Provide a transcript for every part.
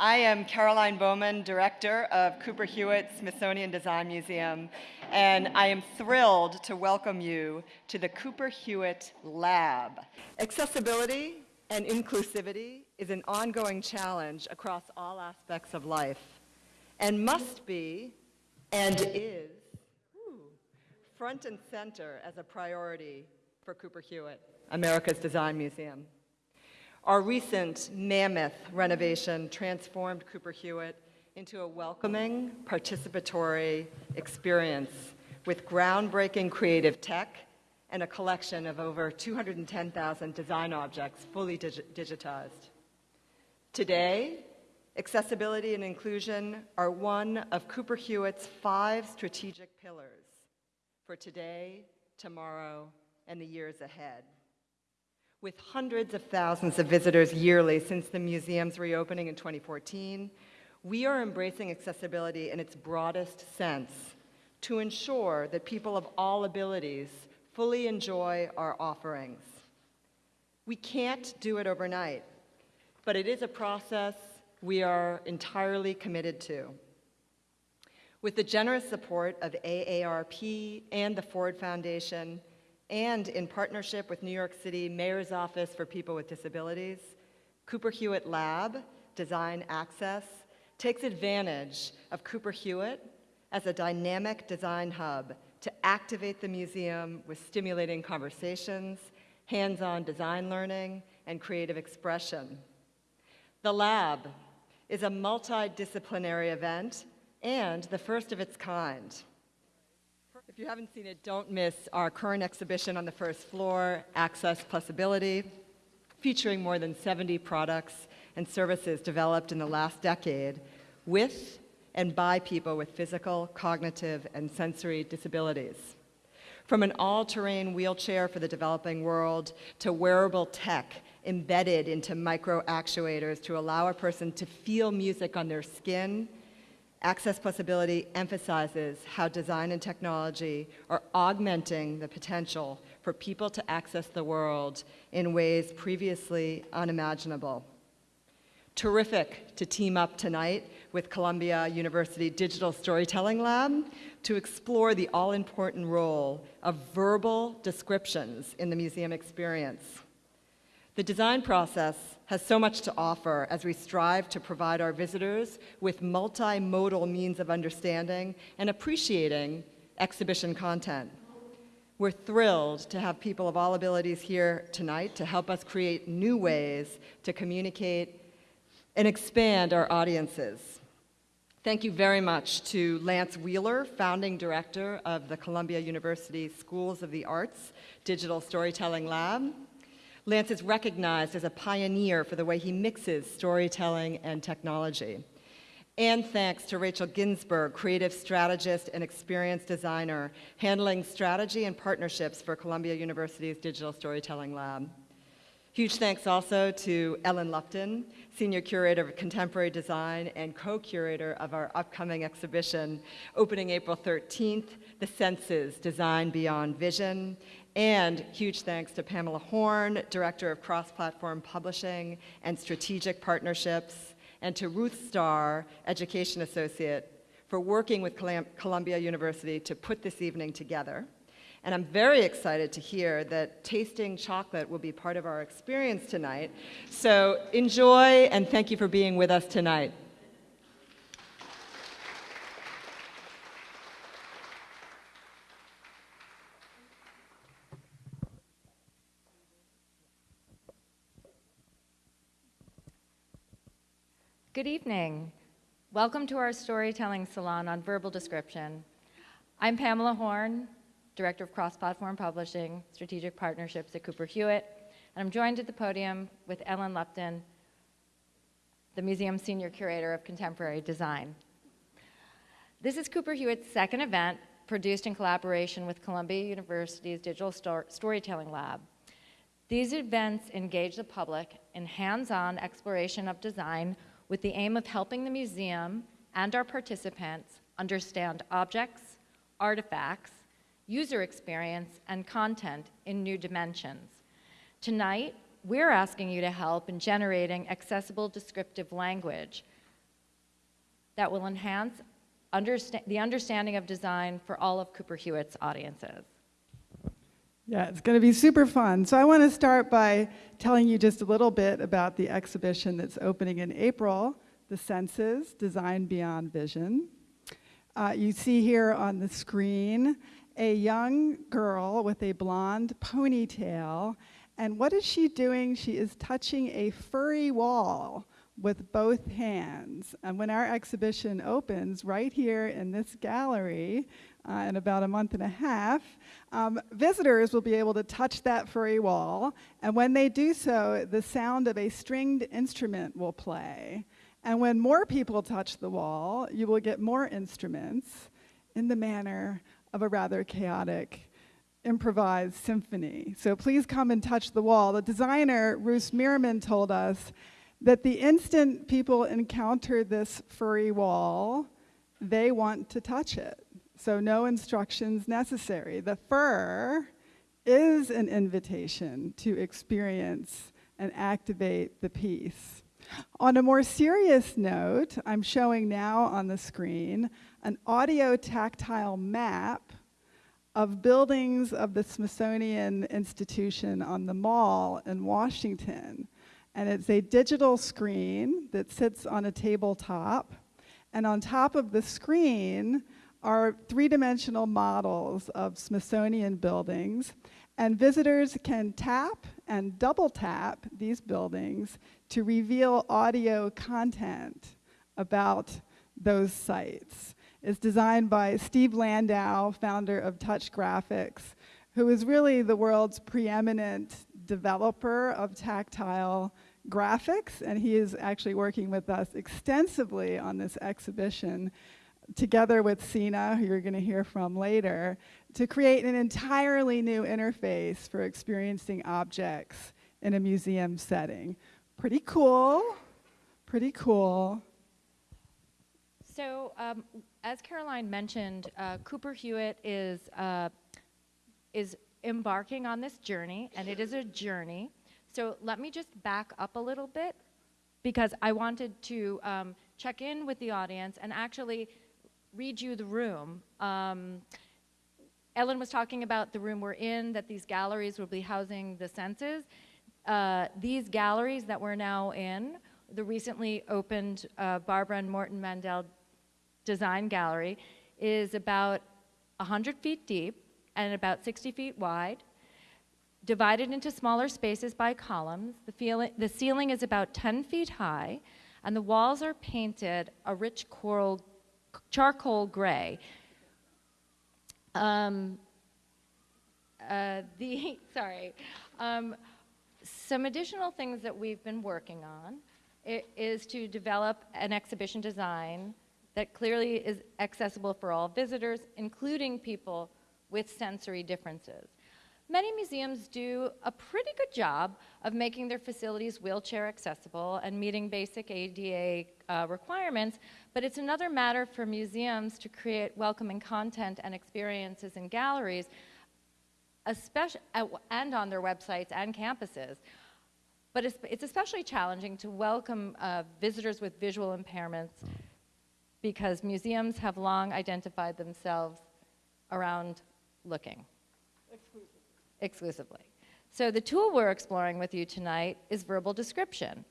I am Caroline Baumann, Director of Cooper Hewitt Smithsonian Design Museum, and I am thrilled to welcome you to the Cooper Hewitt Lab. Accessibility and inclusivity is an ongoing challenge across all aspects of life and must be and is front and center as a priority for Cooper Hewitt, America's Design Museum. Our recent mammoth renovation transformed Cooper Hewitt into a welcoming, participatory experience with groundbreaking creative tech and a collection of over 210,000 design objects fully dig digitized. Today, accessibility and inclusion are one of Cooper Hewitt's five strategic pillars for today, tomorrow, and the years ahead. With hundreds of thousands of visitors yearly since the museum's reopening in 2014, we are embracing accessibility in its broadest sense to ensure that people of all abilities fully enjoy our offerings. We can't do it overnight, but it is a process we are entirely committed to. With the generous support of AARP and the Ford Foundation, and in partnership with New York City Mayor's Office for People with Disabilities, Cooper Hewitt Lab, Design Access, takes advantage of Cooper Hewitt as a dynamic design hub to activate the museum with stimulating conversations, hands-on design learning, and creative expression. The lab is a multidisciplinary event and the first of its kind. If you haven't seen it, don't miss our current exhibition on the first floor, Access Plus Ability, featuring more than 70 products and services developed in the last decade with and by people with physical, cognitive, and sensory disabilities. From an all-terrain wheelchair for the developing world to wearable tech embedded into micro actuators to allow a person to feel music on their skin Access Plus Ability emphasizes how design and technology are augmenting the potential for people to access the world in ways previously unimaginable. Terrific to team up tonight with Columbia University Digital Storytelling Lab to explore the all-important role of verbal descriptions in the museum experience. The design process has so much to offer as we strive to provide our visitors with multimodal means of understanding and appreciating exhibition content. We're thrilled to have people of all abilities here tonight to help us create new ways to communicate and expand our audiences. Thank you very much to Lance Weiler, founding director of the Columbia University Schools of the Arts Digital Storytelling Lab, Lance is recognized as a pioneer for the way he mixes storytelling and technology. And thanks to Rachel Ginsberg, creative strategist and experienced designer, handling strategy and partnerships for Columbia University's Digital Storytelling Lab. Huge thanks also to Ellen Lupton, Senior Curator of Contemporary Design and co-curator of our upcoming exhibition, opening April 13th, The Senses, Design Beyond Vision, and huge thanks to Pamela Horn, Director of Cross-Platform Publishing and Strategic Partnerships, and to Ruth Starr, Education Associate, for working with Columbia University to put this evening together. And I'm very excited to hear that tasting chocolate will be part of our experience tonight. So enjoy and thank you for being with us tonight. Good evening. Welcome to our storytelling salon on verbal description. I'm Pamela Horn, Director of Cross-Platform Publishing, Strategic Partnerships at Cooper Hewitt, and I'm joined at the podium with Ellen Lupton, the museum's Senior Curator of Contemporary Design. This is Cooper Hewitt's second event, produced in collaboration with Columbia University's Digital Storytelling Lab. These events engage the public in hands-on exploration of design with the aim of helping the museum and our participants understand objects, artifacts, user experience, and content in new dimensions. Tonight, we're asking you to help in generating accessible descriptive language that will enhance understa- the understanding of design for all of Cooper Hewitt's audiences. Yeah, it's going to be super fun. So I want to start by telling you just a little bit about the exhibition that's opening in April, The Senses, Design Beyond Vision. Uh, you see here on the screen a young girl with a blonde ponytail. And what is she doing? She is touching a furry wall with both hands. And when our exhibition opens right here in this gallery uh, in about a month and a half, um, visitors will be able to touch that furry wall. And when they do so, the sound of a stringed instrument will play. And when more people touch the wall, you will get more instruments in the manner of a rather chaotic improvised symphony. So please come and touch the wall. The designer, Roos Meerman, told us that the instant people encounter this furry wall, they want to touch it. So no instructions necessary. The fur is an invitation to experience and activate the piece. On a more serious note, I'm showing now on the screen an audio tactile map of buildings of the Smithsonian Institution on the Mall in Washington. And it's a digital screen that sits on a tabletop. And on top of the screen are three-dimensional models of Smithsonian buildings. And visitors can tap and double tap these buildings to reveal audio content about those sites. It's designed by Steve Landau, founder of Touch Graphics, who is really the world's preeminent developer of tactile graphics, and he is actually working with us extensively on this exhibition, together with Sina, who you're going to hear from later, to create an entirely new interface for experiencing objects in a museum setting. Pretty cool, pretty cool. So, um, as Caroline mentioned, uh, Cooper Hewitt is, uh, is embarking on this journey, and it is a journey. So let me just back up a little bit because I wanted to um, check in with the audience and actually read you the room. Um, Ellen was talking about the room we're in, that these galleries will be housing the senses. Uh, these galleries that we're now in, the recently opened uh, Barbara and Morton Mandel Design Gallery, is about 100 feet deep and about 60 feet wide divided into smaller spaces by columns. The, feeling, the ceiling is about 10 feet high, and the walls are painted a rich coral, charcoal gray. Um, uh, the, sorry. Um, some additional things that we've been working on is to develop an exhibition design that clearly is accessible for all visitors, including people with sensory differences. Many museums do a pretty good job of making their facilities wheelchair accessible and meeting basic ADA uh, requirements, but it's another matter for museums to create welcoming content and experiences in galleries, especially, and on their websites and campuses. But it's, it's especially challenging to welcome uh, visitors with visual impairments because museums have long identified themselves around looking exclusively. So the tool we're exploring with you tonight is verbal description.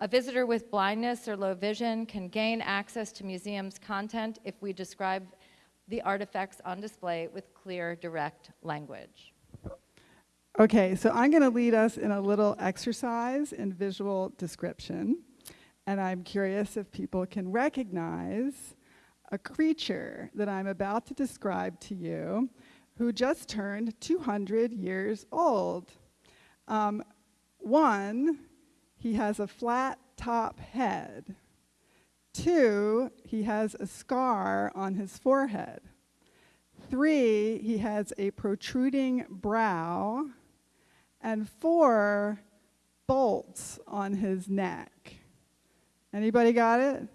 A visitor with blindness or low vision can gain access to museum's content if we describe the artifacts on display with clear, direct language. Okay, so I'm going to lead us in a little exercise in visual description. And I'm curious if people can recognize a creature that I'm about to describe to you who just turned 200 years old. Um, one, he has a flat top head. Two, he has a scar on his forehead. Three, he has a protruding brow. And four, bolts on his neck. Anybody got it?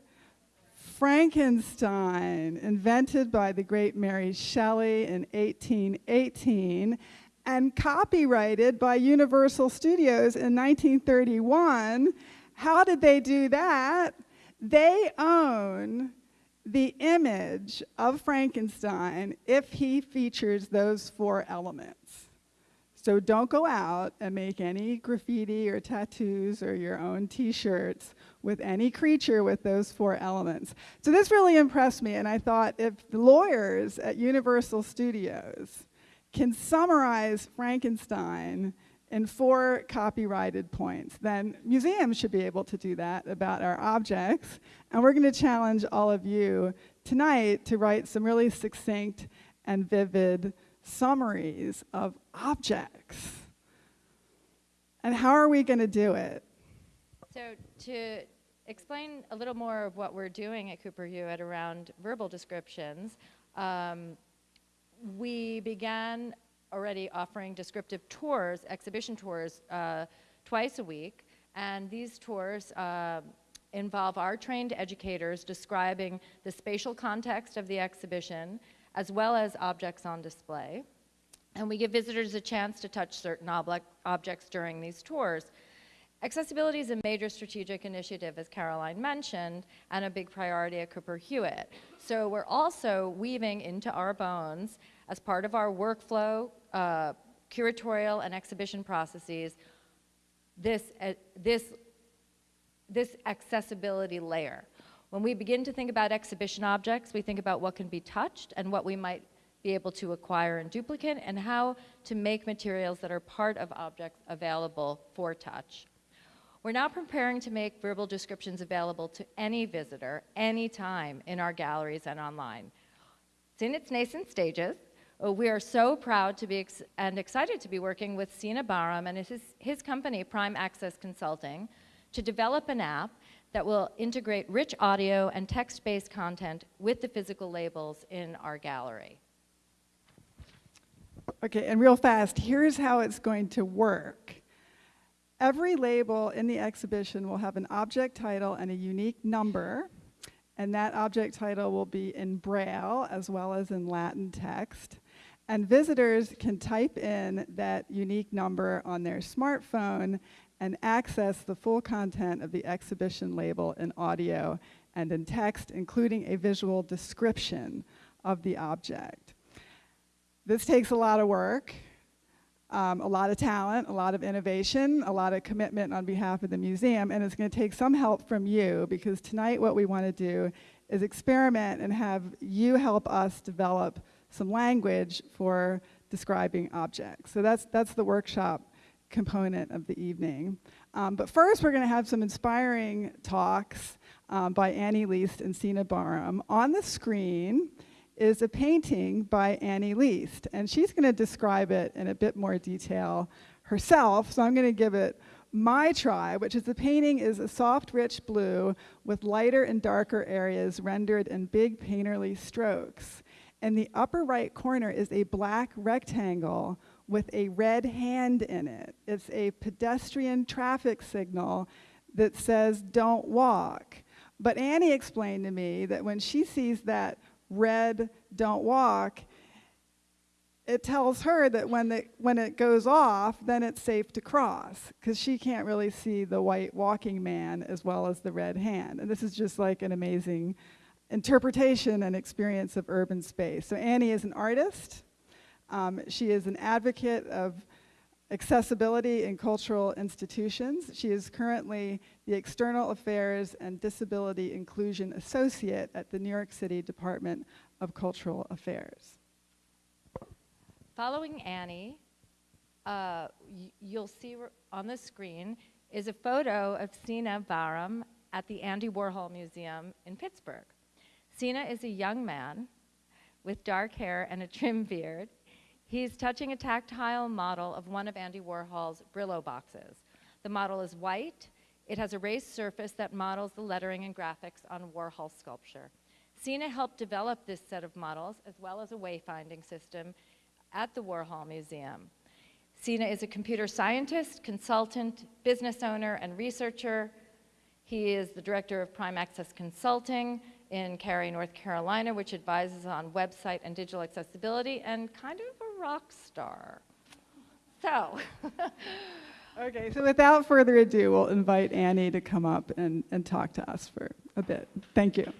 Frankenstein, invented by the great Mary Shelley in 1818 and copyrighted by Universal Studios in 1931. How did they do that? They own the image of Frankenstein if he features those four elements. So don't go out and make any graffiti or tattoos or your own t-shirts with any creature with those four elements. So this really impressed me and I thought if the lawyers at Universal Studios can summarize Frankenstein in four copyrighted points, then museums should be able to do that about our objects. And we're going to challenge all of you tonight to write some really succinct and vivid summaries of objects. And how are we going to do it? So to explain a little more of what we're doing at Cooper Hewitt around verbal descriptions, um, we began already offering descriptive tours, exhibition tours, uh, twice a week. And these tours uh, involve our trained educators describing the spatial context of the exhibition, as well as objects on display. And we give visitors a chance to touch certain ob objects during these tours. Accessibility is a major strategic initiative, as Caroline mentioned, and a big priority at Cooper Hewitt. So we're also weaving into our bones, as part of our workflow, uh, curatorial and exhibition processes, this, uh, this, this accessibility layer. When we begin to think about exhibition objects, we think about what can be touched and what we might be able to acquire and duplicate and how to make materials that are part of objects available for touch. We're now preparing to make verbal descriptions available to any visitor, anytime in our galleries and online. It's in its nascent stages. Uh, we are so proud to be ex and excited to be working with Sina Bahram and his, his company, Prime Access Consulting, to develop an app that will integrate rich audio and text-based content with the physical labels in our gallery. Okay, and real fast, here's how it's going to work. Every label in the exhibition will have an object title and a unique number, and that object title will be in Braille as well as in Latin text. And visitors can type in that unique number on their smartphone and access the full content of the exhibition label in audio and in text, including a visual description of the object. This takes a lot of work, um, a lot of talent, a lot of innovation, a lot of commitment on behalf of the museum, and it's going to take some help from you because tonight what we want to do is experiment and have you help us develop some language for describing objects. So that's, that's the workshop component of the evening. Um, but first, we're going to have some inspiring talks um, by Annie Leist and Sina Bahram. On the screen, is a painting by Annie Leist, and she's going to describe it in a bit more detail herself, so I'm going to give it my try, which is the painting is a soft, rich blue with lighter and darker areas rendered in big painterly strokes. In the upper right corner is a black rectangle with a red hand in it. It's a pedestrian traffic signal that says, don't walk. But Annie explained to me that when she sees that red, don't walk, it tells her that when, the, when it goes off, then it's safe to cross, because she can't really see the white walking man as well as the red hand. And this is just like an amazing interpretation and experience of urban space. So Annie is an artist. Um, she is an advocate of accessibility in cultural institutions. She is currently the External Affairs and Disability Inclusion Associate at the New York City Department of Cultural Affairs. Following Annie, uh, you'll see on the screen is a photo of Sina Bahram at the Andy Warhol Museum in Pittsburgh. Sina is a young man with dark hair and a trim beard He's touching a tactile model of one of Andy Warhol's Brillo boxes. The model is white. It has a raised surface that models the lettering and graphics on Warhol sculpture. Sina helped develop this set of models as well as a wayfinding system at the Warhol Museum. Sina is a computer scientist, consultant, business owner, and researcher. He is the director of Prime Access Consulting, in Cary, North Carolina, which advises on website and digital accessibility, and kind of a rock star. So. Okay, so without further ado, we'll invite Annie to come up and, and talk to us for a bit. Thank you.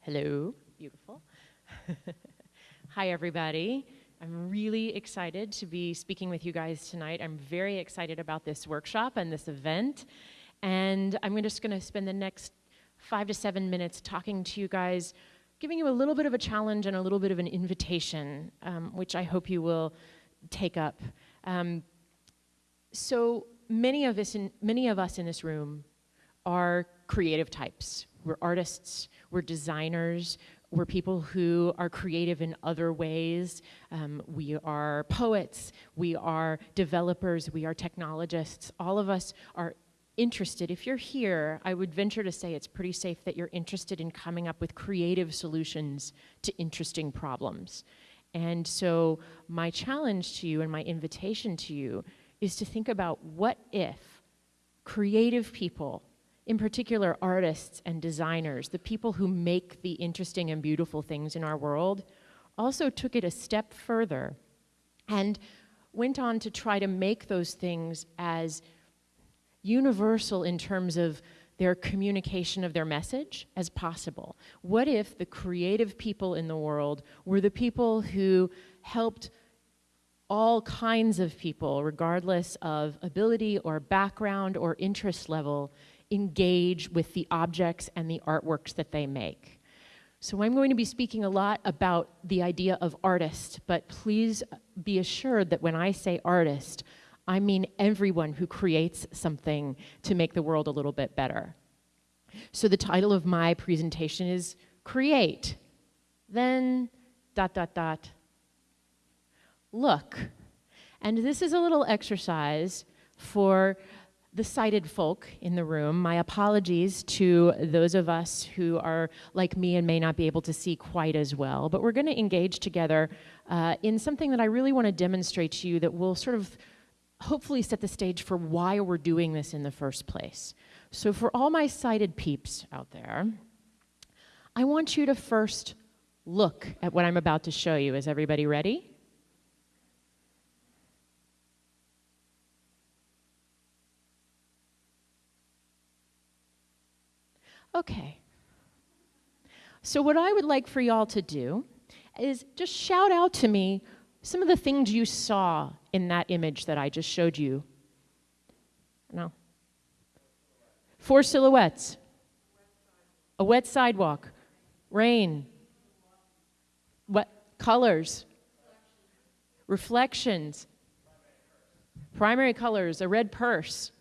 Hello, beautiful. Hi, everybody. I'm really excited to be speaking with you guys tonight. I'm very excited about this workshop and this event. And I'm just going to spend the next five to seven minutes talking to you guys, giving you a little bit of a challenge and a little bit of an invitation, um, which I hope you will take up. Um, so many of us in many of us in this room are creative types. We're artists, we're designers, we're people who are creative in other ways. Um, we are poets, we are developers, we are technologists. All of us are interested. If you're here, I would venture to say it's pretty safe that you're interested in coming up with creative solutions to interesting problems. And so, my challenge to you and my invitation to you is to think about what if creative people in particular artists and designers, the people who make the interesting and beautiful things in our world, also took it a step further and went on to try to make those things as universal in terms of their communication of their message as possible. What if the creative people in the world were the people who helped all kinds of people, regardless of ability or background or interest level, engage with the objects and the artworks that they make. So I'm going to be speaking a lot about the idea of artist, but please be assured that when I say artist, I mean everyone who creates something to make the world a little bit better. So the title of my presentation is Create. Then dot dot dot. Look. And this is a little exercise for the sighted folk in the room. My apologies to those of us who are like me and may not be able to see quite as well. But we're going to engage together uh, in something that I really want to demonstrate to you that will sort of hopefully set the stage for why we're doing this in the first place. So, for all my sighted peeps out there, I want you to first look at what I'm about to show you. Is everybody ready? Okay. So, what I would like for y'all to do is just shout out to me some of the things you saw in that image that I just showed you. No. Four silhouettes. A wet sidewalk. Rain. What colors? Reflections. Primary colors. A red purse.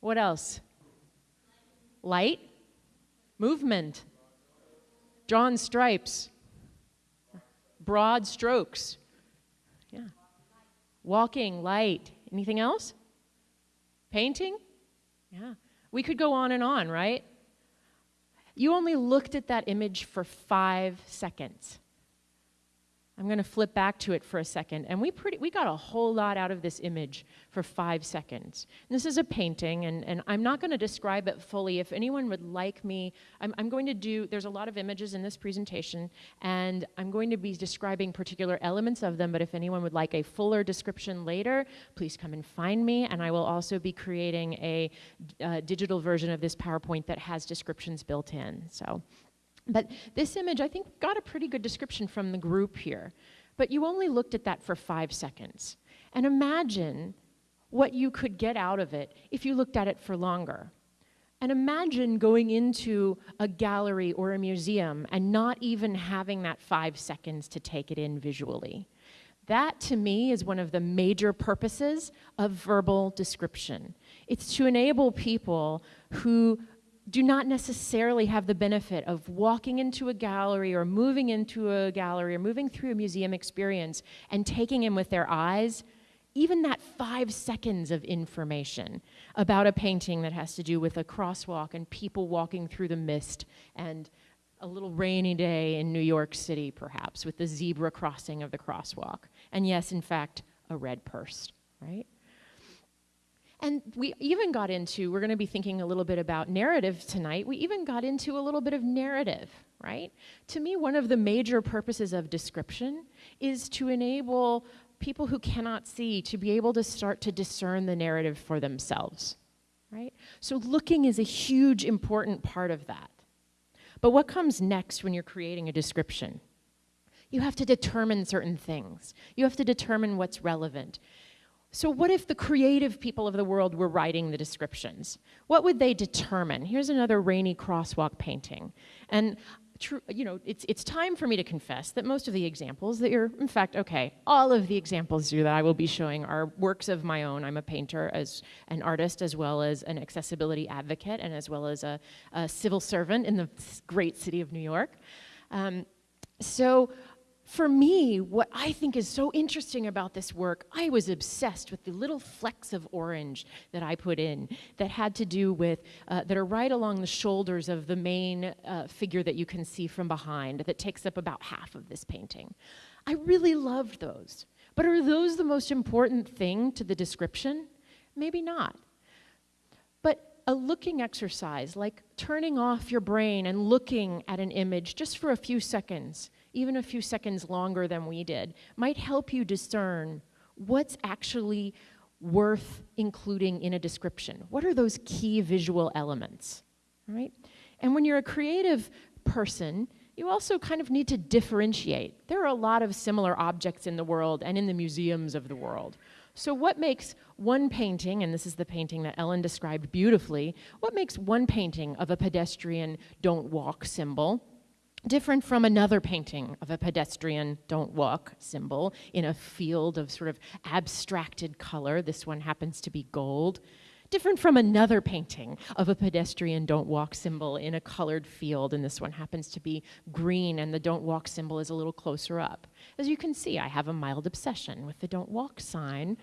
What else? Light movement, drawn stripes, broad strokes. Yeah. Walking, light. Anything else? Painting? Yeah. We could go on and on, right? You only looked at that image for five seconds. I'm going to flip back to it for a second. And we, pretty, we got a whole lot out of this image for five seconds. And this is a painting, and, and I'm not going to describe it fully. If anyone would like me, I'm, I'm going to do, there's a lot of images in this presentation, and I'm going to be describing particular elements of them. But if anyone would like a fuller description later, please come and find me. And I will also be creating a uh, digital version of this PowerPoint that has descriptions built in. So. But this image, I think, got a pretty good description from the group here. But you only looked at that for five seconds. And imagine what you could get out of it if you looked at it for longer. And imagine going into a gallery or a museum and not even having that five seconds to take it in visually. That, to me, is one of the major purposes of verbal description. It's to enable people who do not necessarily have the benefit of walking into a gallery or moving into a gallery or moving through a museum experience and taking in with their eyes even that five seconds of information about a painting that has to do with a crosswalk and people walking through the mist and a little rainy day in New York City, perhaps, with the zebra crossing of the crosswalk. And yes, in fact, a red purse, right? And we even got into, we're going to be thinking a little bit about narrative tonight. We even got into a little bit of narrative, right? To me, one of the major purposes of description is to enable people who cannot see to be able to start to discern the narrative for themselves, right? So looking is a huge important part of that. But what comes next when you're creating a description? You have to determine certain things. You have to determine what's relevant. So, what if the creative people of the world were writing the descriptions? What would they determine? Here's another rainy crosswalk painting. And you know, it's, it's time for me to confess that most of the examples that you're, in fact, okay, all of the examples that I will be showing are works of my own. I'm a painter as an artist, as well as an accessibility advocate, and as well as a, a civil servant in the great city of New York. Um, so for me, what I think is so interesting about this work, I was obsessed with the little flecks of orange that I put in that had to do with, uh, that are right along the shoulders of the main uh, figure that you can see from behind that takes up about half of this painting. I really loved those. But are those the most important thing to the description? Maybe not. But a looking exercise, like turning off your brain and looking at an image just for a few seconds, even a few seconds longer than we did, might help you discern what's actually worth including in a description. What are those key visual elements, right? And when you're a creative person, you also kind of need to differentiate. There are a lot of similar objects in the world and in the museums of the world. So, what makes one painting, and this is the painting that Ellen described beautifully, what makes one painting of a pedestrian don't walk symbol different from another painting of a pedestrian don't walk symbol in a field of sort of abstracted color. This one happens to be gold. Different from another painting of a pedestrian don't walk symbol in a colored field, and this one happens to be green, and the don't walk symbol is a little closer up. As you can see, I have a mild obsession with the don't walk sign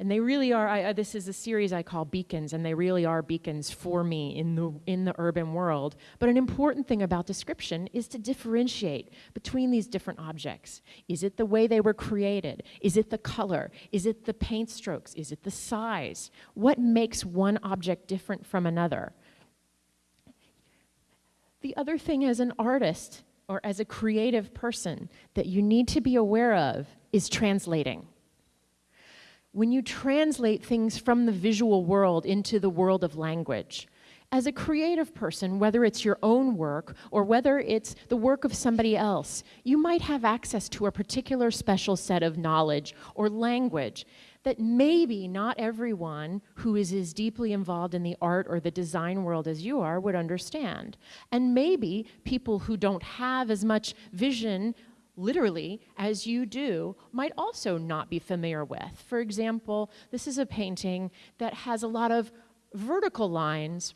and they really are I, this is a series i call beacons and they really are beacons for me in the in the urban world. But an important thing about description is to differentiate between these different objects. Is it the way they were created? Is it the color? Is it the paint strokes? Is it the size? What makes one object different from another? The other thing as an artist or as a creative person that you need to be aware of is translating when you translate things from the visual world into the world of language. As a creative person, whether it's your own work or whether it's the work of somebody else, you might have access to a particular special set of knowledge or language that maybe not everyone who is as deeply involved in the art or the design world as you are would understand. And maybe people who don't have as much vision literally as you do might also not be familiar with. For example, this is a painting that has a lot of vertical lines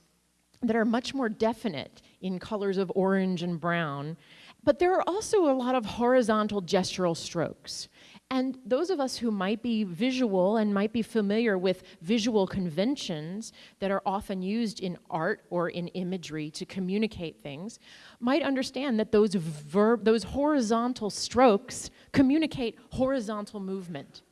that are much more definite in colors of orange and brown, but there are also a lot of horizontal gestural strokes. And those of us who might be visual and might be familiar with visual conventions that are often used in art or in imagery to communicate things might understand that those, verb, those horizontal strokes communicate horizontal movement.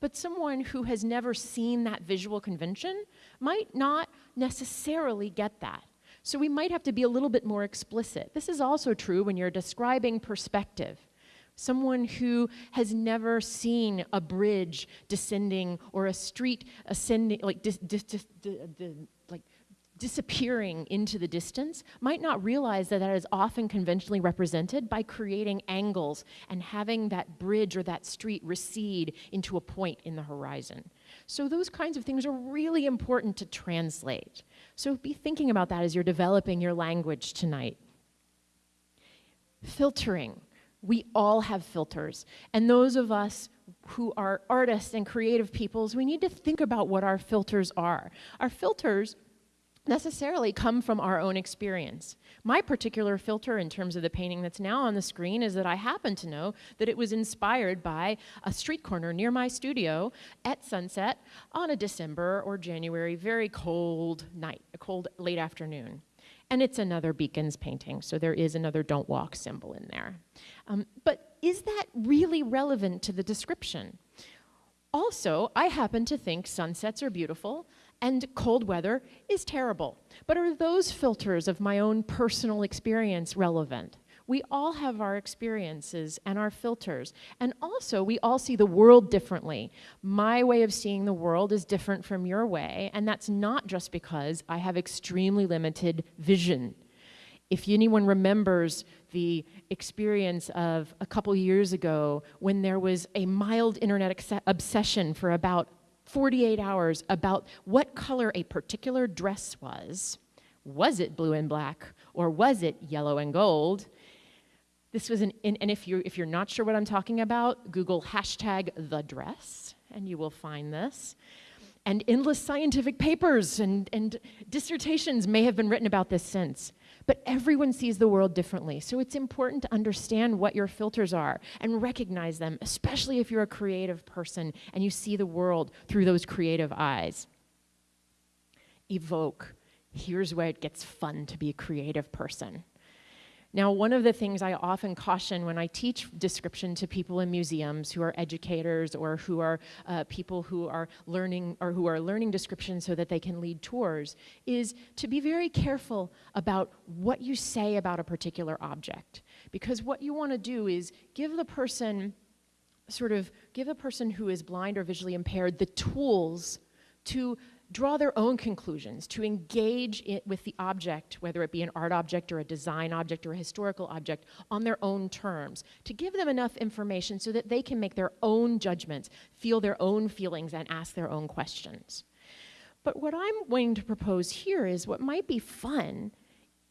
But someone who has never seen that visual convention might not necessarily get that. So we might have to be a little bit more explicit. This is also true when you're describing perspective someone who has never seen a bridge descending or a street ascending, like, dis, dis, dis, like disappearing into the distance, might not realize that that is often conventionally represented by creating angles and having that bridge or that street recede into a point in the horizon. So those kinds of things are really important to translate. So be thinking about that as you're developing your language tonight. Filtering we all have filters. And those of us who are artists and creative peoples, we need to think about what our filters are. Our filters necessarily come from our own experience. My particular filter in terms of the painting that's now on the screen is that I happen to know that it was inspired by a street corner near my studio at sunset on a December or January very cold night, a cold late afternoon. And it's another Beacons painting, so there is another don't walk symbol in there. Um, but is that really relevant to the description? Also, I happen to think sunsets are beautiful and cold weather is terrible. But are those filters of my own personal experience relevant? We all have our experiences and our filters. And also, we all see the world differently. My way of seeing the world is different from your way, and that's not just because I have extremely limited vision. If anyone remembers the experience of a couple years ago when there was a mild internet obsession for about 48 hours about what color a particular dress was, was it blue and black or was it yellow and gold? This was an, and, if, you're, if you're not sure what I'm talking about, Google hashtag the dress and you will find this and endless scientific papers and, and dissertations may have been written about this since. But everyone sees the world differently, so it's important to understand what your filters are and recognize them, especially if you're a creative person and you see the world through those creative eyes. Evoke. Here's where it gets fun to be a creative person. Now, one of the things I often caution when I teach description to people in museums who are educators or who are uh, people who are learning or who are learning description so that they can lead tours is to be very careful about what you say about a particular object. Because what you want to do is give the person sort of give a person who is blind or visually impaired the tools to draw their own conclusions, to engage it with the object, whether it be an art object or a design object or a historical object, on their own terms, to give them enough information so that they can make their own judgments, feel their own feelings, and ask their own questions. But what I'm going to propose here is what might be fun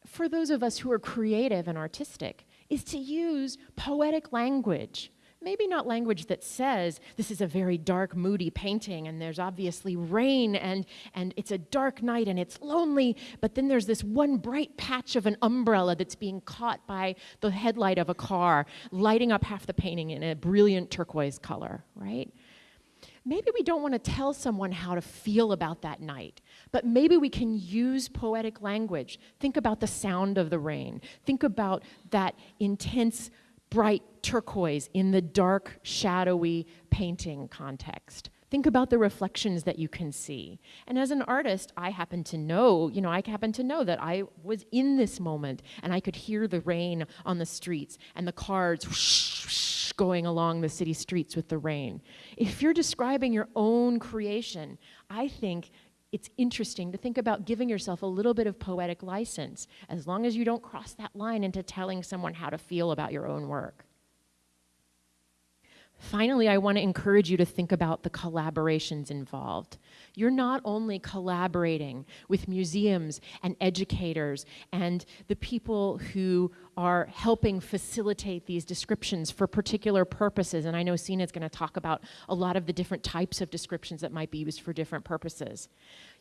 for those of us who are creative and artistic is to use poetic language maybe not language that says this is a very dark, moody painting and there's obviously rain and, and it's a dark night and it's lonely, but then there's this one bright patch of an umbrella that's being caught by the headlight of a car, lighting up half the painting in a brilliant turquoise color, right? Maybe we don't want to tell someone how to feel about that night, but maybe we can use poetic language. Think about the sound of the rain. Think about that intense bright turquoise in the dark, shadowy painting context. Think about the reflections that you can see. And as an artist, I happen to know, you know, I happen to know that I was in this moment and I could hear the rain on the streets and the cars whoosh, whoosh, going along the city streets with the rain. If you're describing your own creation, I think it's interesting to think about giving yourself a little bit of poetic license, as long as you don't cross that line into telling someone how to feel about your own work. Finally, I want to encourage you to think about the collaborations involved. You're not only collaborating with museums and educators and the people who are helping facilitate these descriptions for particular purposes, and I know Sina is going to talk about a lot of the different types of descriptions that might be used for different purposes.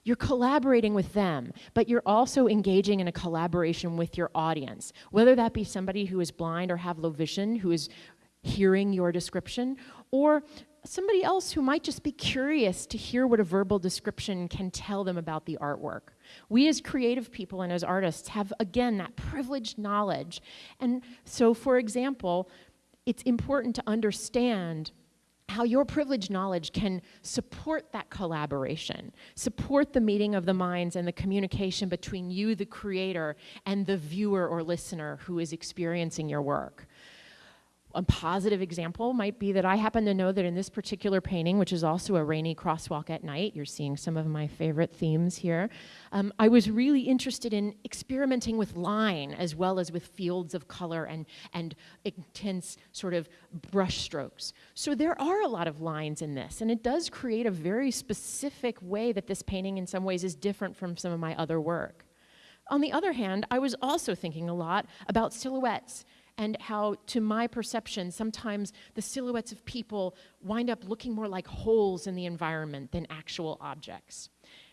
You're collaborating with them, but you're also engaging in a collaboration with your audience, whether that be somebody who is blind or have low vision, who is hearing your description, or somebody else who might just be curious to hear what a verbal description can tell them about the artwork. We, as creative people and as artists, have again that privileged knowledge. And so, for example, it's important to understand how your privileged knowledge can support that collaboration, support the meeting of the minds and the communication between you, the creator, and the viewer or listener who is experiencing your work. A positive example might be that I happen to know that in this particular painting, which is also a rainy crosswalk at night, you're seeing some of my favorite themes here, um, I was really interested in experimenting with line as well as with fields of color and, and intense sort of brush strokes. So there are a lot of lines in this, and it does create a very specific way that this painting in some ways is different from some of my other work. On the other hand, I was also thinking a lot about silhouettes and how, to my perception, sometimes the silhouettes of people wind up looking more like holes in the environment than actual objects.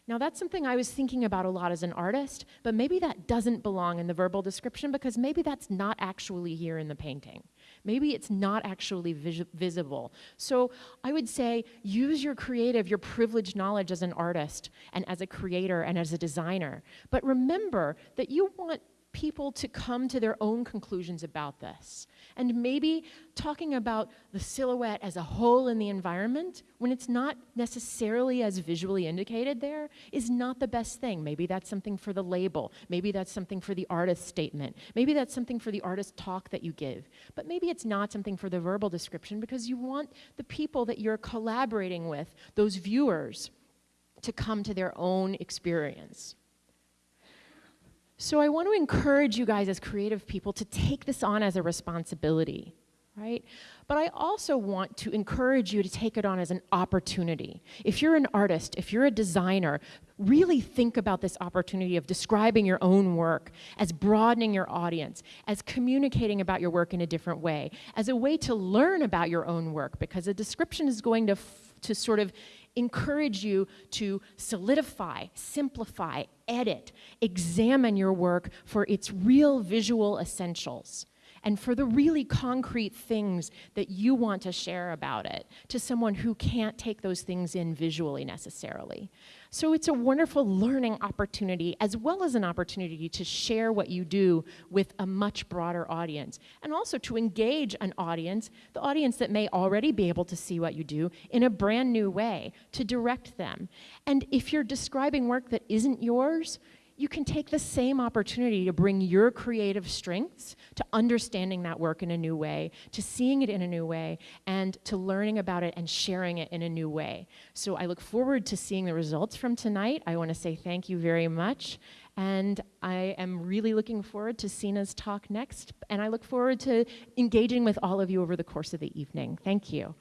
Now, that's something I was thinking about a lot as an artist, but maybe that doesn't belong in the verbal description because maybe that's not actually here in the painting. Maybe it's not actually vis visible. So I would say use your creative, your privileged knowledge as an artist and as a creator and as a designer. But remember that you want people to come to their own conclusions about this. And maybe talking about the silhouette as a whole in the environment, when it's not necessarily as visually indicated there, is not the best thing. Maybe that's something for the label. Maybe that's something for the artist statement. Maybe that's something for the artist talk that you give. But maybe it's not something for the verbal description because you want the people that you're collaborating with, those viewers, to come to their own experience. So I want to encourage you guys as creative people to take this on as a responsibility, right? But I also want to encourage you to take it on as an opportunity. If you're an artist, if you're a designer, really think about this opportunity of describing your own work as broadening your audience, as communicating about your work in a different way, as a way to learn about your own work, because a description is going to, to sort of encourage you to solidify, simplify, edit, examine your work for its real visual essentials and for the really concrete things that you want to share about it to someone who can't take those things in visually necessarily. So it's a wonderful learning opportunity as well as an opportunity to share what you do with a much broader audience and also to engage an audience, the audience that may already be able to see what you do in a brand new way, to direct them. And if you're describing work that isn't yours, you can take the same opportunity to bring your creative strengths to understanding that work in a new way, to seeing it in a new way, and to learning about it and sharing it in a new way. So I look forward to seeing the results from tonight. I want to say thank you very much. And I am really looking forward to Sina's talk next. And I look forward to engaging with all of you over the course of the evening. Thank you.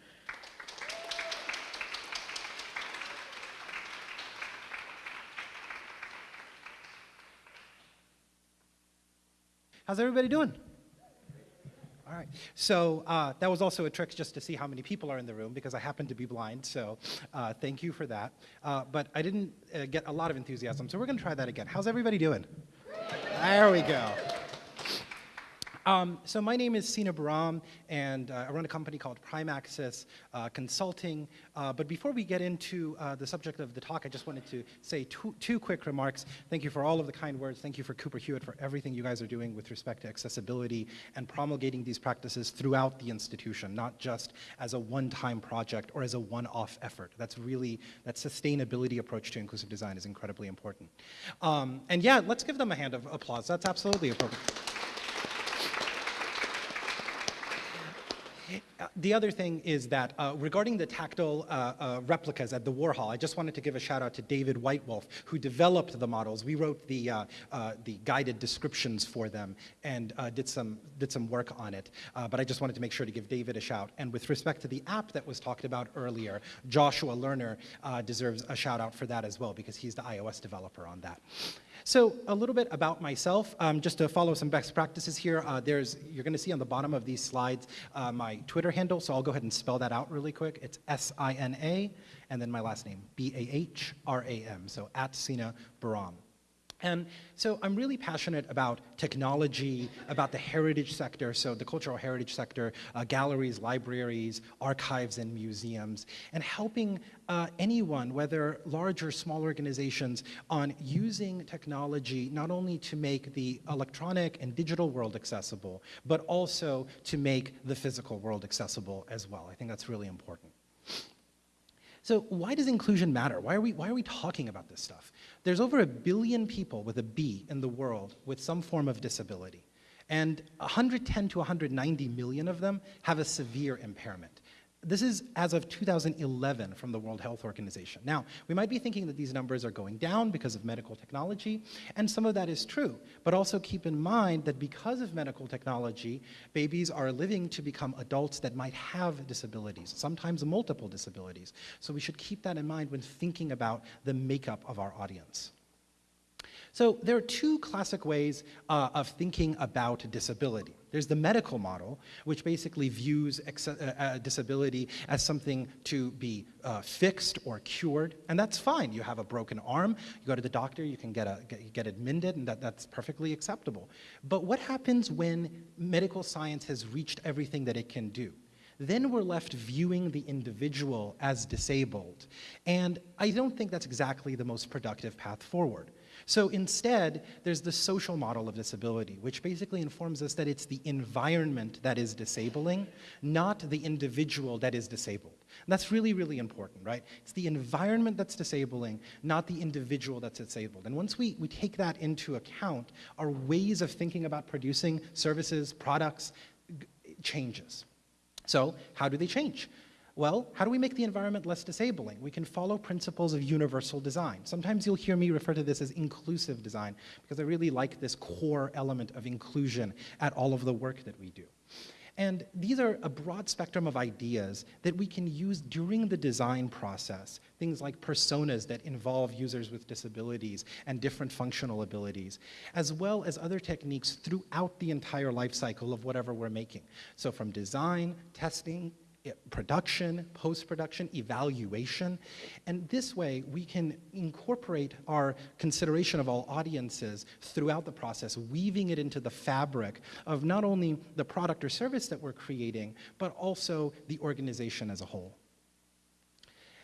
How's everybody doing? All right. So uh, that was also a trick just to see how many people are in the room because I happen to be blind. So uh, thank you for that. Uh, but I didn't uh, get a lot of enthusiasm. So we're going to try that again. How's everybody doing? There we go. Um, so my name is Sina Bahram, and uh, I run a company called Prime Access uh, Consulting. Uh, but before we get into uh, the subject of the talk, I just wanted to say two, two quick remarks. Thank you for all of the kind words. Thank you for Cooper Hewitt for everything you guys are doing with respect to accessibility and promulgating these practices throughout the institution, not just as a one-time project or as a one-off effort. That's really, that sustainability approach to inclusive design is incredibly important. Um, and yeah, let's give them a hand of applause. That's absolutely appropriate. The other thing is that uh, regarding the tactile uh, uh, replicas at the Warhol, I just wanted to give a shout out to David Whitewolf, who developed the models. We wrote the, uh, uh, the guided descriptions for them and uh, did, some, did some work on it. but I just wanted to make sure to give David a shout. And with respect to the app that was talked about earlier, Joshua Lerner deserves a shout out for that as well, because he's the iOS developer on that. So a little bit about myself, um, just to follow some best practices here. Uh, there's, you're going to see on the bottom of these slides uh, my Twitter handle, so I'll go ahead and spell that out really quick. It's S-I-N-A, and then my last name, B-A-H-R-A-M, so at Sina Bahram. And so I'm really passionate about technology, about the heritage sector, so the cultural heritage sector, uh, galleries, libraries, archives, and museums, and helping uh, anyone, whether large or small organizations, on using technology not only to make the electronic and digital world accessible, but also to make the physical world accessible as well. I think that's really important. So why does inclusion matter? Why are, we, why are we talking about this stuff? There's over a billion people with a B in the world with some form of disability. And 110 to 190 million of them have a severe impairment. This is as of 2011 from the World Health Organization. Now, we might be thinking that these numbers are going down because of medical technology, and some of that is true. But also keep in mind that because of medical technology, babies are living to become adults that might have disabilities, sometimes multiple disabilities. So we should keep that in mind when thinking about the makeup of our audience. So there are two classic ways uh, of thinking about disability. There's the medical model, which basically views uh, uh, disability as something to be uh, fixed or cured, and that's fine. You have a broken arm, you go to the doctor, you can get, a, get, get admitted, and that, that's perfectly acceptable. But what happens when medical science has reached everything that it can do? then we're left viewing the individual as disabled. And I don't think that's exactly the most productive path forward. So instead, there's the social model of disability, which basically informs us that it's the environment that is disabling, not the individual that is disabled. And that's really, really important, right? It's the environment that's disabling, not the individual that's disabled. And once we, we take that into account, our ways of thinking about producing services, products, changes. So how do they change? Well, how do we make the environment less disabling? We can follow principles of universal design. Sometimes you'll hear me refer to this as inclusive design because I really like this core element of inclusion at all of the work that we do. And these are a broad spectrum of ideas that we can use during the design process. Things like personas that involve users with disabilities and different functional abilities, as well as other techniques throughout the entire life cycle of whatever we're making. So from design, testing, production, post-production, evaluation. And this way, we can incorporate our consideration of all audiences throughout the process, weaving it into the fabric of not only the product or service that we're creating, but also the organization as a whole.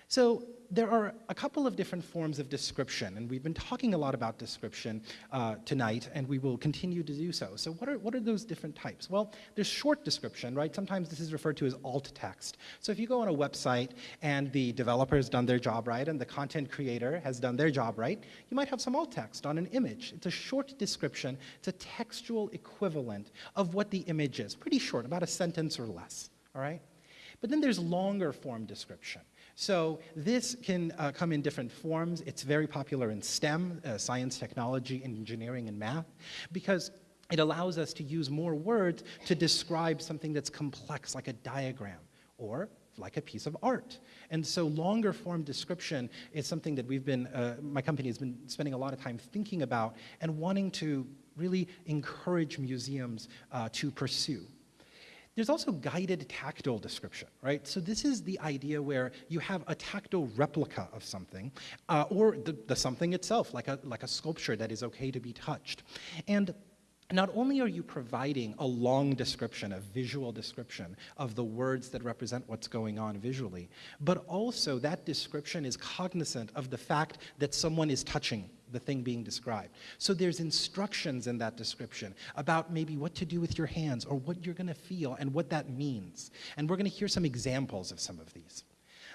So there are a couple of different forms of description, and we've been talking a lot about description uh, tonight, and we will continue to do so. So what are, what are those different types? Well, there's short description, right? Sometimes this is referred to as alt text. So if you go on a website and the developer has done their job right and the content creator has done their job right, you might have some alt text on an image. It's a short description. It's a textual equivalent of what the image is. Pretty short, about a sentence or less, all right? But then there's longer form description. So this can uh, come in different forms. It's very popular in STEM, uh, science, technology, engineering, and math, because it allows us to use more words to describe something that's complex, like a diagram, or like a piece of art. And so longer form description is something that we've been, uh, my company has been spending a lot of time thinking about and wanting to really encourage museums uh, to pursue. There's also guided tactile description, right? So this is the idea where you have a tactile replica of something, uh, or the, the something itself, like a, like a sculpture that is okay to be touched. And not only are you providing a long description, a visual description of the words that represent what's going on visually, but also that description is cognizant of the fact that someone is touching the thing being described. So there's instructions in that description about maybe what to do with your hands or what you're going to feel and what that means. And we're going to hear some examples of some of these.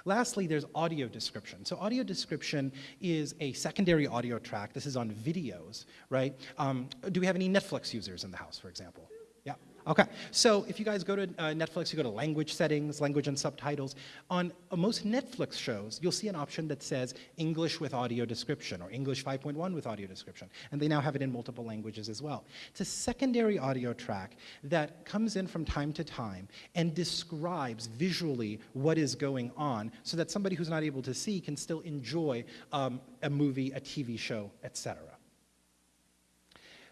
Lastly, there's audio description. So audio description is a secondary audio track. This is on videos, right? Um, do we have any Netflix users in the house, for example? Okay. So if you guys go to uh, Netflix, you go to language settings, language and subtitles. On uh, most Netflix shows, you'll see an option that says English with audio description or English 5.1 with audio description. And they now have it in multiple languages as well. It's a secondary audio track that comes in from time to time and describes visually what is going on so that somebody who's not able to see can still enjoy um, a movie, a TV show, etc.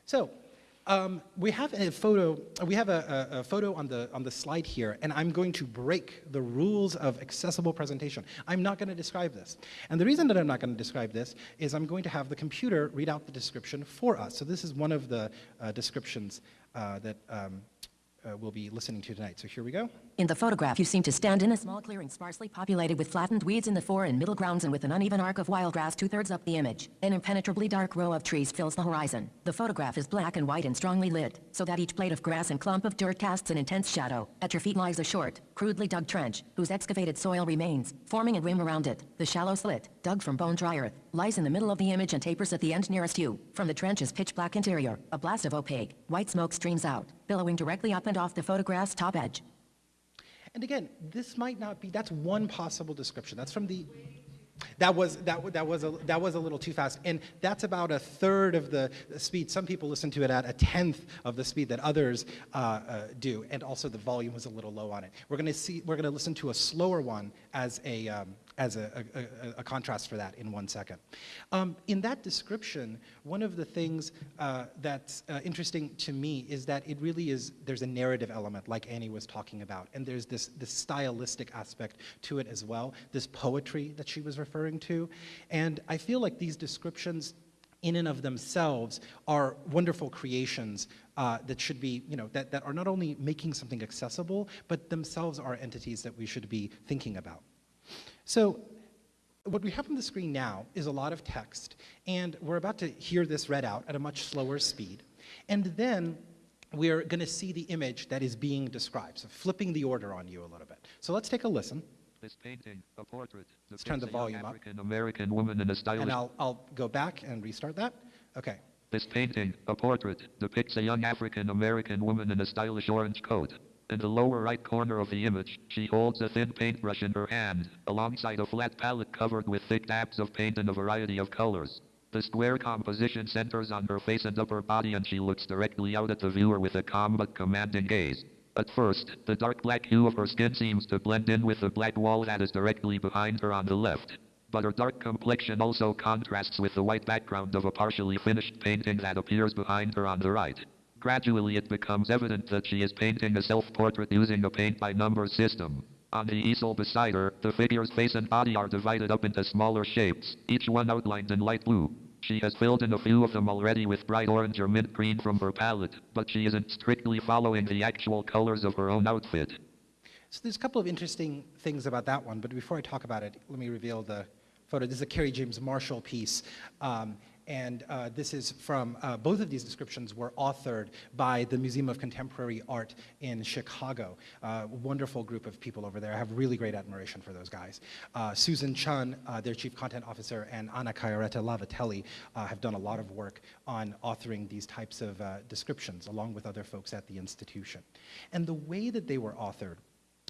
So um, we have a photo. We have a, a, a, photo on the on the slide here, and I'm going to break the rules of accessible presentation. I'm not going to describe this, and the reason that I'm not going to describe this is I'm going to have the computer read out the description for us. So this is one of the uh, descriptions uh, that. Um, uh, we'll be listening to tonight. So here we go. In the photograph, you seem to stand in a small clearing sparsely populated with flattened weeds in the fore and middle grounds and with an uneven arc of wild grass two-thirds up the image. An impenetrably dark row of trees fills the horizon. The photograph is black and white and strongly lit, so that each blade of grass and clump of dirt casts an intense shadow. At your feet lies a short, crudely dug trench, whose excavated soil remains, forming a rim around it. The shallow slit, dug from bone-dry earth, lies in the middle of the image and tapers at the end nearest you. From the trench's pitch-black interior, a blast of opaque, white smoke streams out, billowing directly up and off the photograph's top edge. And again, this might not be, that's one possible description. That's from the, that was, that, that, was a, that was a little too fast. And that's about a third of the speed. Some people listen to it at a tenth of the speed that others uh, uh, do. And also the volume was a little low on it. We're going to see, we're going to listen to a slower one as a, um, as a, a, a, contrast for that in one second. Um, in that description, one of the things uh, that's uh, interesting to me is that it really is, there's a narrative element like Annie was talking about, and there's this, this stylistic aspect to it as well, this poetry that she was referring to. And I feel like these descriptions in and of themselves are wonderful creations uh, that should be, you know, that, that are not only making something accessible, but themselves are entities that we should be thinking about. So what we have on the screen now is a lot of text, and we're about to hear this read out at a much slower speed. And then we're going to see the image that is being described, so flipping the order on you a little bit. So let's take a listen. This painting, a portrait, let's turn the volume up. African American woman in a stylish. And I'll, I'll go back and restart that. Okay. This painting, a portrait, depicts a young African American woman in a stylish orange coat. In the lower right corner of the image, she holds a thin paintbrush in her hand, alongside a flat palette covered with thick dabs of paint in a variety of colors. The square composition centers on her face and upper body and she looks directly out at the viewer with a calm but commanding gaze. At first, the dark black hue of her skin seems to blend in with the black wall that is directly behind her on the left. But her dark complexion also contrasts with the white background of a partially finished painting that appears behind her on the right. Gradually it becomes evident that she is painting a self-portrait using a paint-by-number system. On the easel beside her, the figure's face and body are divided up into smaller shapes, each one outlined in light blue. She has filled in a few of them already with bright orange or mint green from her palette, but she isn't strictly following the actual colors of her own outfit. So there's a couple of interesting things about that one, but before I talk about it, let me reveal the photo. This is a Kerry James Marshall piece. Um, and uh, this is from, uh, both of these descriptions were authored by the Museum of Contemporary Art in Chicago. Uh, wonderful group of people over there. I have really great admiration for those guys. Uh, Susan Chun, uh, their chief content officer, and Anna Chiaretta Lavatelli uh, have done a lot of work on authoring these types of descriptions, along with other folks at the institution. And the way that they were authored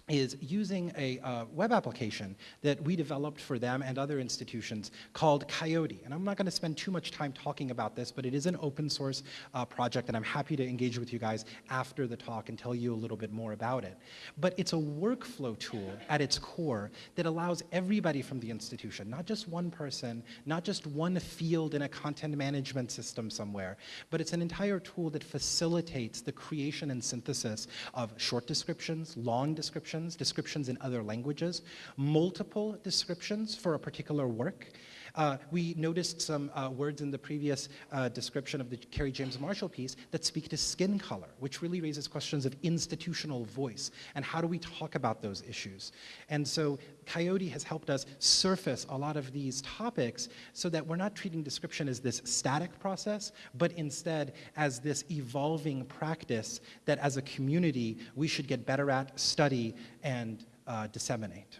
is using a uh, web application that we developed for them and other institutions called Coyote. And I'm not going to spend too much time talking about this, but it is an open source uh, project, and I'm happy to engage with you guys after the talk and tell you a little bit more about it. But it's a workflow tool at its core that allows everybody from the institution, not just one person, not just one field in a content management system somewhere, but it's an entire tool that facilitates the creation and synthesis of short descriptions, long descriptions, descriptions, descriptions in other languages, multiple descriptions for a particular work. Uh, we noticed some uh, words in the previous uh, description of the Kerry James Marshall piece that speak to skin color, which really raises questions of institutional voice and how do we talk about those issues. And so Coyote has helped us surface a lot of these topics so that we're not treating description as this static process, but instead as this evolving practice that as a community we should get better at, study, and uh, disseminate.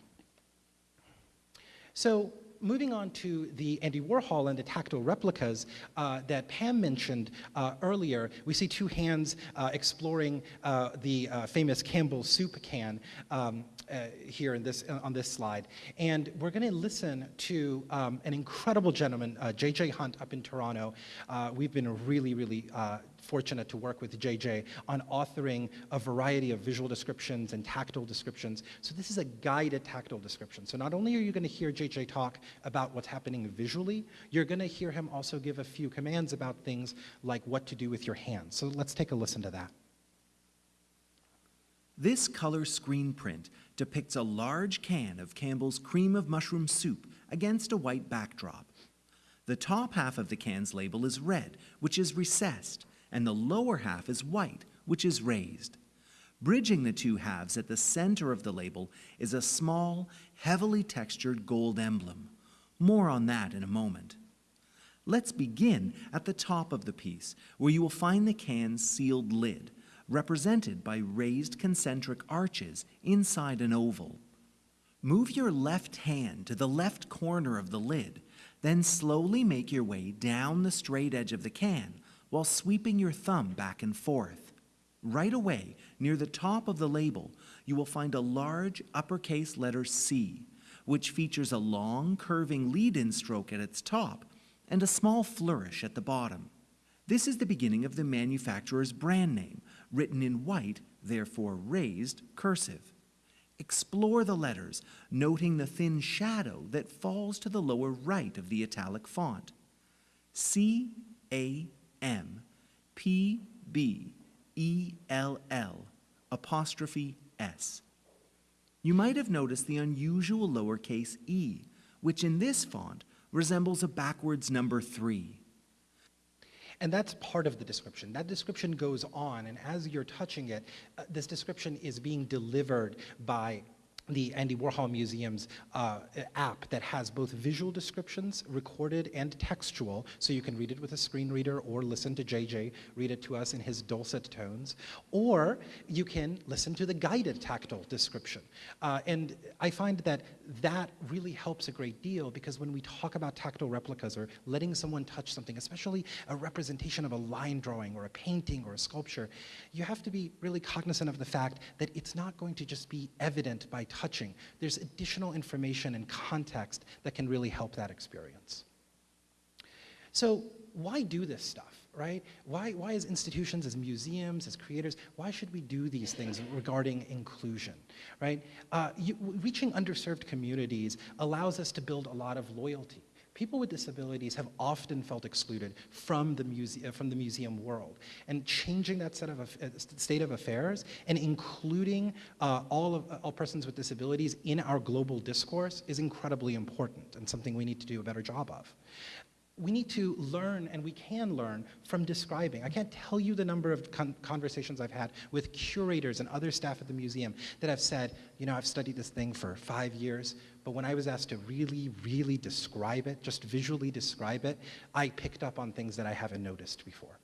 So moving on to the Andy Warhol and the tactile replicas uh, that Pam mentioned uh, earlier, we see two hands uh, exploring uh, the uh, famous Campbell soup can um, here in this, on this slide. And we're going to listen to um, an incredible gentleman, J.J. Hunt, up in Toronto. we've been really, really fortunate to work with JJ on authoring a variety of visual descriptions and tactile descriptions. So this is a guided tactile description. So not only are you going to hear JJ talk about what's happening visually, you're going to hear him also give a few commands about things like what to do with your hands. So let's take a listen to that. This color screen print depicts a large can of Campbell's cream of mushroom soup against a white backdrop. The top half of the can's label is red, which is recessed, and the lower half is white, which is raised. Bridging the two halves at the center of the label is a small, heavily textured gold emblem. More on that in a moment. Let's begin at the top of the piece, where you will find the can's sealed lid, represented by raised concentric arches inside an oval. Move your left hand to the left corner of the lid, then slowly make your way down the straight edge of the can while sweeping your thumb back and forth. Right away, near the top of the label, you will find a large uppercase letter C, which features a long, curving lead-in stroke at its top and a small flourish at the bottom. This is the beginning of the manufacturer's brand name, written in white, therefore raised, cursive. Explore the letters, noting the thin shadow that falls to the lower right of the italic font. C A M P B E L L apostrophe S. You might have noticed the unusual lowercase e, which in this font resembles a backwards number three. And that's part of the description. That description goes on, and as you're touching it, uh, this description is being delivered by the Andy Warhol Museum's uh, app that has both visual descriptions, recorded and textual, so you can read it with a screen reader or listen to JJ read it to us in his dulcet tones, or you can listen to the guided tactile description. Uh, and I find that that really helps a great deal because when we talk about tactile replicas or letting someone touch something, especially a representation of a line drawing or a painting or a sculpture, you have to be really cognizant of the fact that it's not going to just be evident by touching. There's additional information and context that can really help that experience. So why do this stuff, right? Why, why as institutions, as museums, as creators, why should we do these things regarding inclusion, right? Uh, you, reaching underserved communities allows us to build a lot of loyalty. People with disabilities have often felt excluded from the, muse from the museum world. And changing that set of, uh, state of affairs and including uh, all, of, uh, all persons with disabilities in our global discourse is incredibly important and something we need to do a better job of we need to learn, and we can learn, from describing. I can't tell you the number of con conversations I've had with curators and other staff at the museum that have said, you know, I've studied this thing for five years, but when I was asked to really, really describe it, just visually describe it, I picked up on things that I haven't noticed before.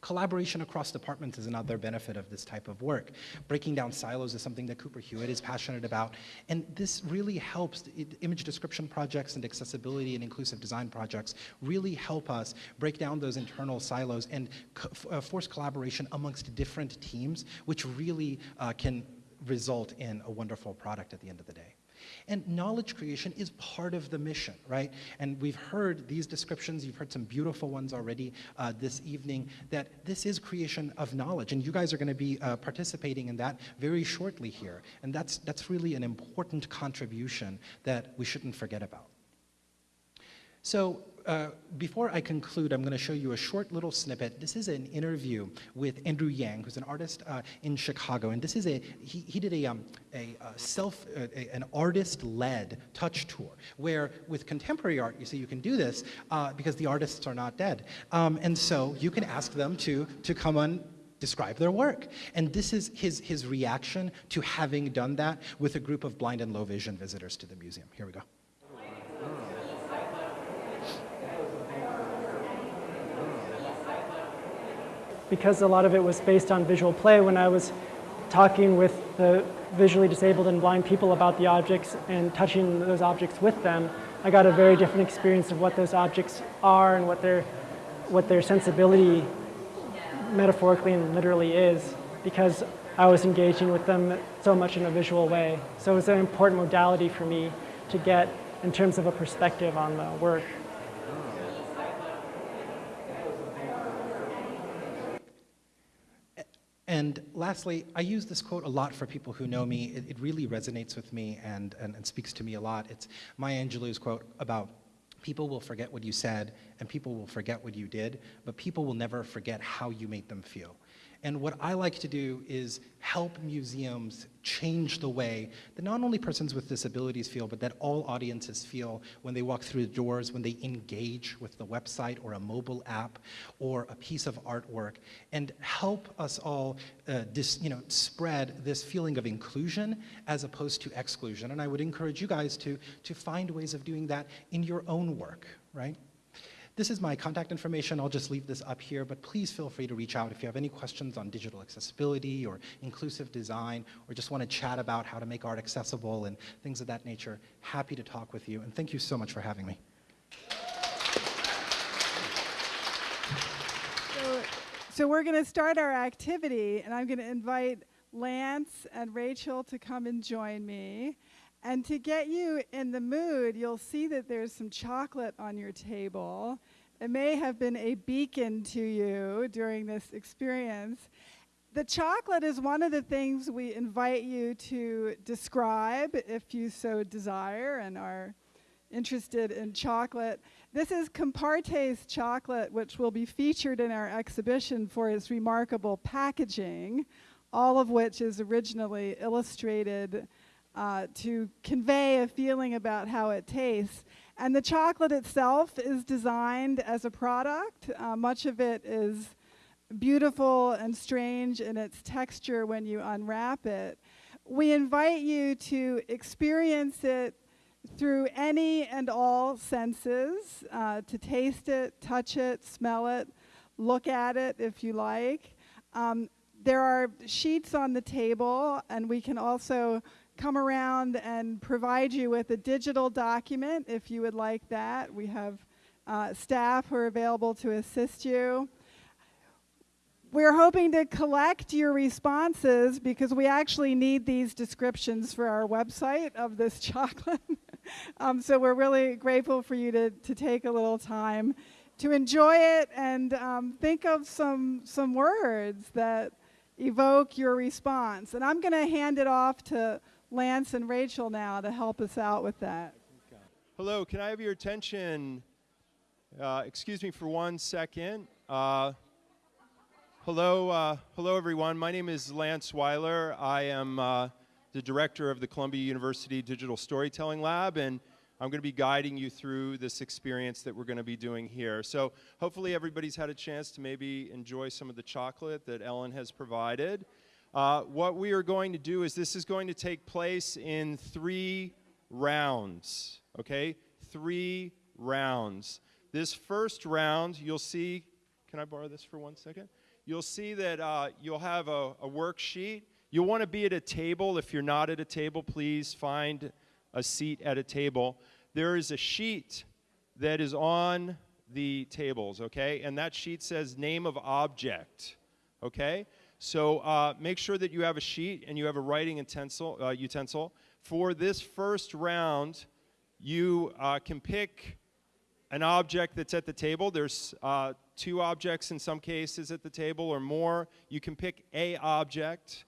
Collaboration across departments is another benefit of this type of work. Breaking down silos is something that Cooper Hewitt is passionate about, and this really helps, image description projects and accessibility and inclusive design projects really help us break down those internal silos and co uh, force collaboration amongst different teams, which really uh, can result in a wonderful product at the end of the day. And knowledge creation is part of the mission, right? And we've heard these descriptions, you've heard some beautiful ones already uh, this evening, that this is creation of knowledge. And you guys are going to be uh, participating in that very shortly here. And that's, that's really an important contribution that we shouldn't forget about. So uh, before I conclude, I'm going to show you a short little snippet. This is an interview with Andrew Yang, who's an artist uh, in Chicago, and this is a he, he did a, um, a, self a, an artist-led touch tour where with contemporary art, you see, you can do this uh, because the artists are not dead, um, and so you can ask them to to come on describe their work. And this is his, his reaction to having done that with a group of blind and low vision visitors to the museum. Here we go. Because a lot of it was based on visual play when I was talking with the visually disabled and blind people about the objects and touching those objects with them, I got a very different experience of what those objects are and what their, what their sensibility metaphorically and literally is because I was engaging with them so much in a visual way. So it was an important modality for me to get in terms of a perspective on the work. And lastly, I use this quote a lot for people who know me. It, it really resonates with me and, and, and, speaks to me a lot. It's Maya Angelou's quote about people will forget what you said and people will forget what you did, but people will never forget how you made them feel. And what I like to do is help museums change the way that not only persons with disabilities feel, but that all audiences feel when they walk through the doors, when they engage with the website or a mobile app or a piece of artwork, and help us all uh, dis, you know, spread this feeling of inclusion as opposed to exclusion. And I would encourage you guys to, to find ways of doing that in your own work, right? This is my contact information. I'll just leave this up here, but please feel free to reach out if you have any questions on digital accessibility or inclusive design, or just want to chat about how to make art accessible and things of that nature. Happy to talk with you, and thank you so much for having me. So, so we're going to start our activity, and I'm going to invite Lance and Rachel to come and join me. And to get you in the mood, you'll see that there's some chocolate on your table. It may have been a beacon to you during this experience. The chocolate is one of the things we invite you to describe if you so desire and are interested in chocolate. This is Compartes chocolate, which will be featured in our exhibition for its remarkable packaging, all of which is originally illustrated uh, to convey a feeling about how it tastes. And the chocolate itself is designed as a product. Uh, much of it is beautiful and strange in its texture when you unwrap it. we invite you to experience it through any and all senses, uh, to taste it, touch it, smell it, look at it if you like. Um, there are sheets on the table, and we can also come around and provide you with a digital document if you would like that. We have uh, staff who are available to assist you. We're hoping to collect your responses because we actually need these descriptions for our website of this chocolate. um, so we're really grateful for you to, to take a little time to enjoy it and um, think of some, some words that evoke your response. And I'm going to hand it off to Lance and Rachel now to help us out with that. Hello, can I have your attention? Uh, excuse me for one second. Uh, hello, uh, hello everyone. My name is Lance Weiler. I am uh, the director of the Columbia University Digital Storytelling Lab, and I'm going to be guiding you through this experience that we're going to be doing here. So hopefully everybody's had a chance to maybe enjoy some of the chocolate that Ellen has provided. Uh, what we are going to do is this is going to take place in three rounds, okay? Three rounds. This first round, you'll see, can I borrow this for one second? You'll see that uh, you'll have a, a worksheet. You'll want to be at a table. If you're not at a table, please find a seat at a table. There is a sheet that is on the tables, okay? And that sheet says name of object, okay? So uh, make sure that you have a sheet and you have a writing utensil. Uh, utensil. For this first round, you uh, can pick an object that's at the table. There's uh, two objects in some cases at the table or more. You can pick a object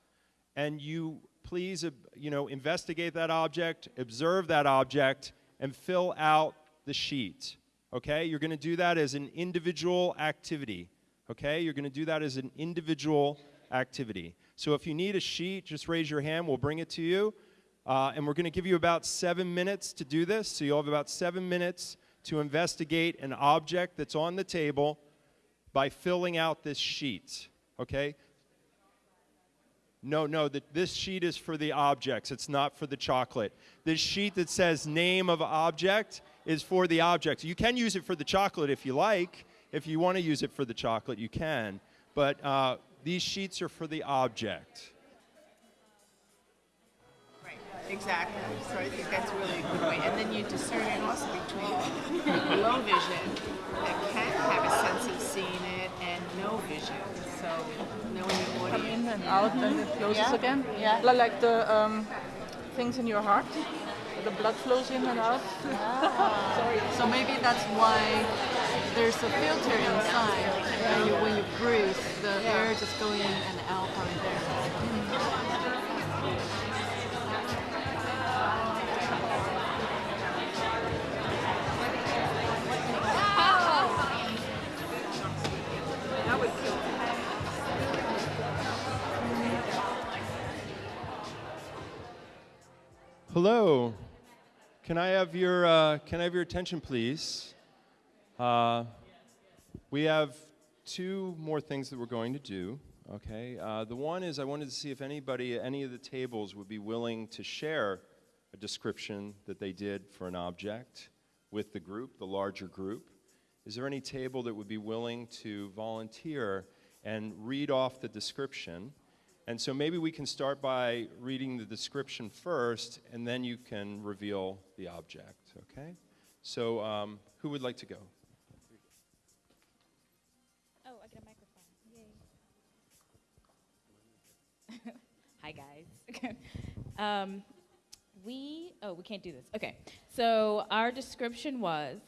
and you please, uh, you know, investigate that object, observe that object, and fill out the sheet. Okay? You're going to do that as an individual activity. Okay? You're going to do that as an individual activity. So if you need a sheet, just raise your hand. We'll bring it to you. Uh, and we're going to give you about seven minutes to do this. So you'll have about seven minutes to investigate an object that's on the table by filling out this sheet. Okay? No, no, the, this sheet is for the objects. It's not for the chocolate. This sheet that says name of object is for the objects. You can use it for the chocolate if you like. If you want to use it for the chocolate, you can. But uh, these sheets are for the object. Right, exactly. So I think that's really a good way. And then you discern it also between low vision that can have a sense of seeing it and no vision. So knowing your come in and out and it closes Yeah. again. Yeah. Like the um, things in your heart. The blood flows in and out. Ah. Sorry. So maybe that's why there's a filter inside, and you, when you breathe, the air just going in and out from there. Hello. Can I have your uh, Can I have your attention, please? Uh, we have two more things that we're going to do. Okay. Uh, the one is I wanted to see if anybody at any of the tables would be willing to share a description that they did for an object with the group, the larger group. Is there any table that would be willing to volunteer and read off the description? And so maybe we can start by reading the description first, and then you can reveal the object, okay? So um, who would like to go? Oh, I get a microphone. Yay. Hi, guys. um, we, oh, we can't do this. Okay. So our description was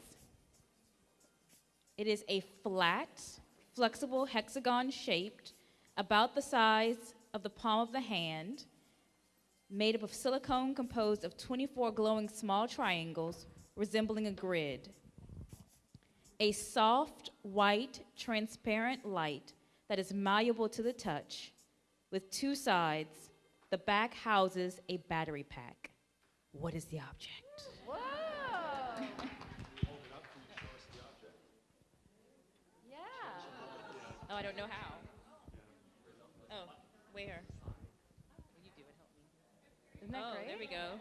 it is a flat, flexible hexagon shaped, about the size of the palm of the hand, made up of silicone composed of 24 glowing small triangles resembling a grid. A soft, white, transparent light that is malleable to the touch, with two sides. The back houses a battery pack. What is the object? Yeah. Oh, I don't know how. Oh, where? Will you do it? Help me. Isn't that oh, great? there we go.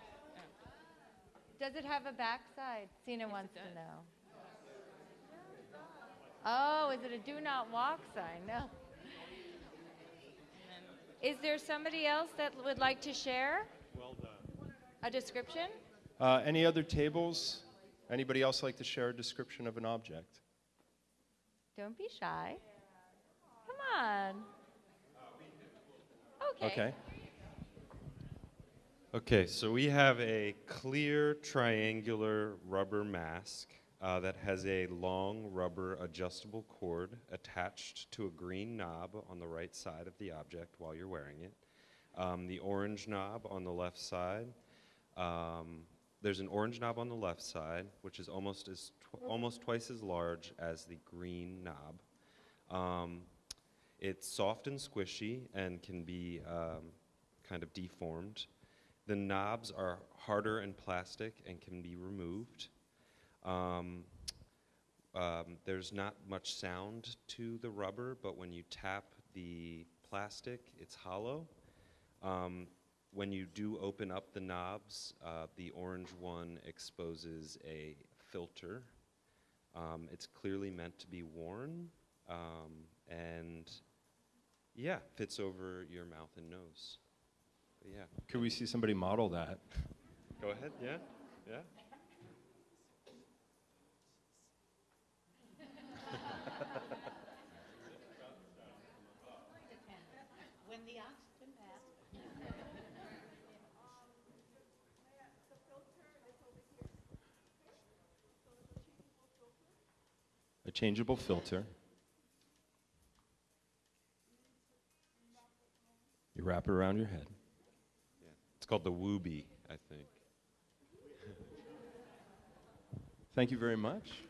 Does it have a backside? Sina wants to know. Oh, is it a do not walk sign? No. Is there somebody else that would like to share Well done. a description? Uh, any other tables? Anybody else like to share a description of an object? Don't be shy. Come on. Okay. Okay. So we have a clear triangular rubber mask uh, that has a long rubber adjustable cord attached to a green knob on the right side of the object while you're wearing it. Um, the orange knob on the left side. Um, there's an orange knob on the left side, which is almost as tw- almost twice as large as the green knob. Um, it's soft and squishy and can be um, kind of deformed. The knobs are harder and plastic and can be removed. Um, um, there's not much sound to the rubber, but when you tap the plastic, it's hollow. Um, when you do open up the knobs, uh, the orange one exposes a filter. Um, it's clearly meant to be worn, um, and yeah, fits over your mouth and nose. But yeah. Could we see somebody model that? Go ahead. Yeah. Yeah. When the oxygen passed. A changeable filter. You wrap it around your head. It's called the Wooby, I think. Thank you very much.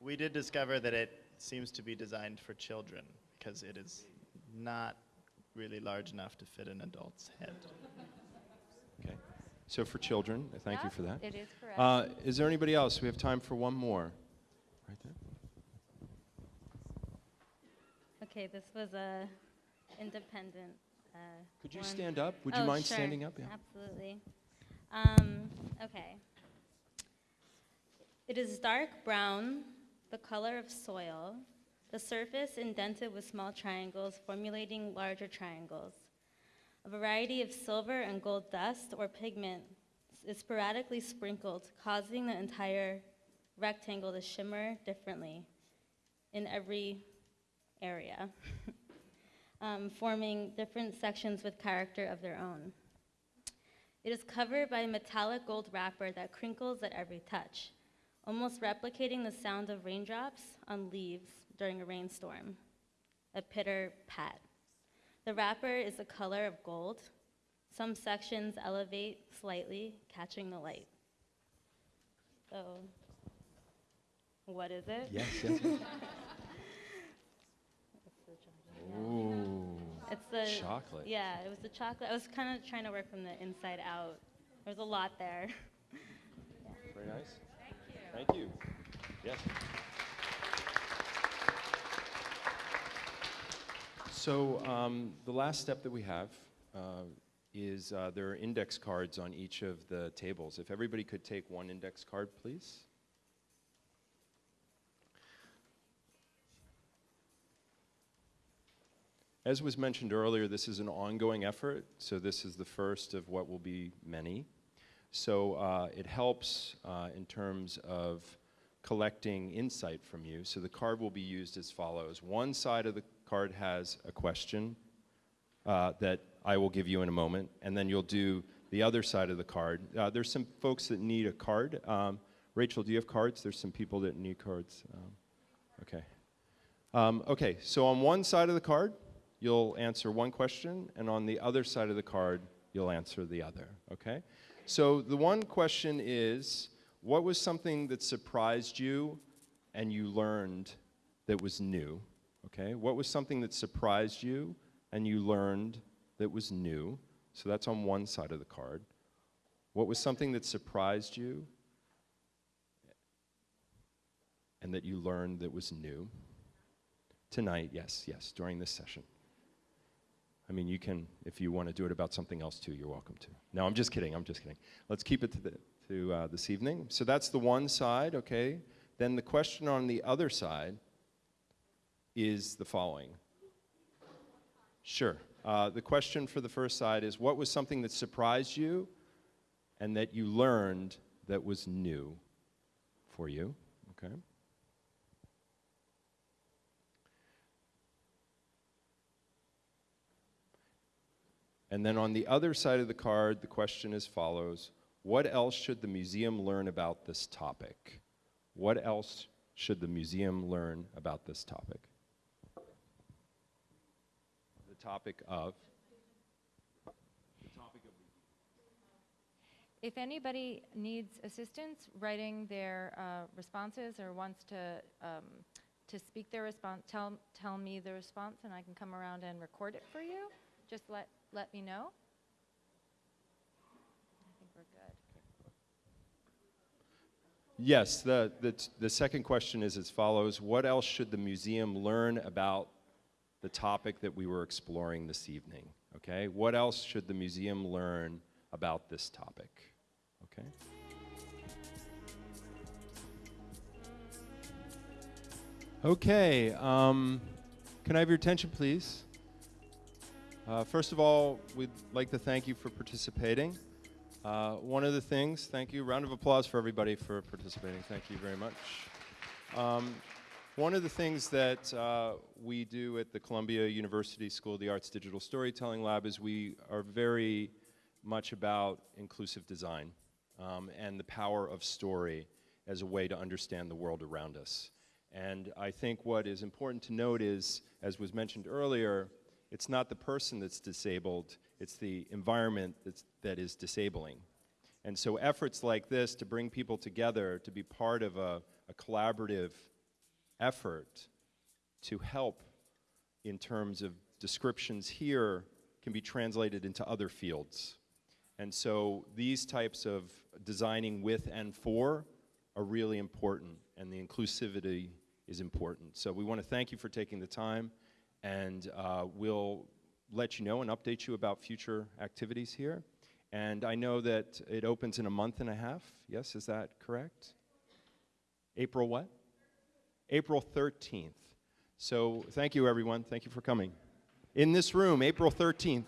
We did discover that it seems to be designed for children because it is not really large enough to fit an adult's head. Okay. So for children, thank you for that. it is correct. Uh, is there anybody else? We have time for one more. Right there. Okay, this was a independent. Uh, Could you one. stand up? Would you Oh, mind sure. standing up? Yeah. Absolutely. Um, okay. It is dark brown, the color of soil. The surface indented with small triangles, formulating larger triangles. A variety of silver and gold dust or pigment is sporadically sprinkled, causing the entire rectangle to shimmer differently in every area, um, forming different sections with character of their own. It is covered by a metallic gold wrapper that crinkles at every touch, almost replicating the sound of raindrops on leaves during a rainstorm, a pitter pat. The wrapper is the color of gold. Some sections elevate slightly, catching the light. So, what is it? Yes, yes, yes. Ooh. It's the chocolate. Yeah, it was the chocolate. I was kind of trying to work from the inside out. There's a lot there. Very nice. Thank you. Thank you. Yes. So um, the last step that we have uh, is uh, there are index cards on each of the tables. If everybody could take one index card, please. As was mentioned earlier, this is an ongoing effort, so this is the first of what will be many. So uh, it helps uh, in terms of collecting insight from you. So the card will be used as follows. One side of the card has a question uh, that I will give you in a moment, and then you'll do the other side of the card. Uh, there's some folks that need a card. Um, Rachel, do you have cards? There's some people that need cards. Um, okay. Um, okay, so on one side of the card, you'll answer one question, and on the other side of the card, you'll answer the other, okay? So the one question is, what was something that surprised you and you learned that was new, okay? What was something that surprised you and you learned that was new? So that's on one side of the card. What was something that surprised you and that you learned that was new? Tonight, yes, yes, during this session. I mean, you can, if you want to do it about something else too, you're welcome to. No, I'm just kidding, I'm just kidding. Let's keep it to, the, to uh, this evening. So that's the one side, okay? Then the question on the other side is the following. Sure. Uh, the question for the first side is what was something that surprised you and that you learned that was new for you? Okay. And then on the other side of the card, the question is follows What else should the museum learn about this topic? What else should the museum learn about this topic? The topic of. The topic of. If anybody needs assistance writing their uh, responses or wants to, um, to speak their response, tell, tell me the response and I can come around and record it for you. Just let, let me know. I think we're good. Yes, the, the, the second question is as follows What else should the museum learn about the topic that we were exploring this evening? Okay, what else should the museum learn about this topic? Okay. Okay, um, can I have your attention, please? Uh, first of all, we'd like to thank you for participating. Uh, one of the things, thank you, round of applause for everybody for participating. Thank you very much. Um, one of the things that uh, we do at the Columbia University School of the Arts Digital Storytelling Lab is we are very much about inclusive design um, and the power of story as a way to understand the world around us. And I think what is important to note is, as was mentioned earlier, it's not the person that's disabled, it's the environment that's, that is disabling. And so efforts like this to bring people together, to be part of a, a collaborative effort to help in terms of descriptions here can be translated into other fields. And so these types of designing with and for are really important, and the inclusivity is important. So we want to thank you for taking the time, and uh, we'll let you know and update you about future activities here. And I know that it opens in a month and a half. Yes, is that correct? April what? April 13th. So thank you, everyone. Thank you for coming. In this room, April 13th.